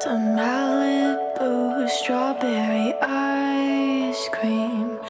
to Malibu, strawberry ice cream.